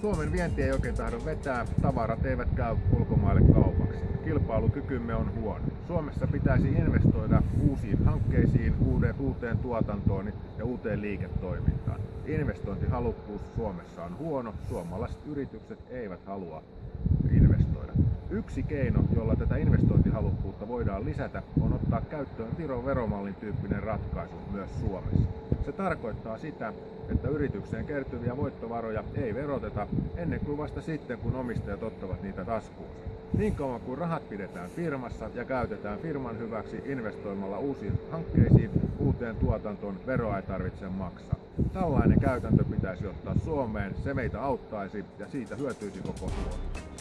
Suomen vienti ei oikein tahdo vetää, tavarat eivät käy ulkomaille kaupaksi. Kilpailukykymme on huono. Suomessa pitäisi investoida uusiin hankkeisiin, uuteen tuotantoon ja uuteen liiketoimintaan. Investointihalukkuus Suomessa on huono, suomalaiset yritykset eivät halua investoida. Yksi keino, jolla tätä investointihalukkuutta voidaan lisätä, on ottaa käyttöön Viron veromallin tyyppinen ratkaisu myös Suomessa. Se tarkoittaa sitä, että yritykseen kertyviä voittovaroja ei veroteta ennen kuin vasta sitten, kun omistajat ottavat niitä taskuunsa. Niin kauan kuin rahat pidetään firmassa ja käytetään firman hyväksi investoimalla uusiin hankkeisiin, uuteen tuotantoon, veroa ei tarvitse maksaa. Tällainen käytäntö pitäisi ottaa Suomeen, se meitä auttaisi ja siitä hyötyisi koko Suomi.